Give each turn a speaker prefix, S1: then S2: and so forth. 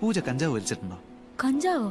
S1: പൂജ കഞ്ചാവ് വലിച്ചിട്ടുണ്ടോ
S2: കഞ്ചാവോ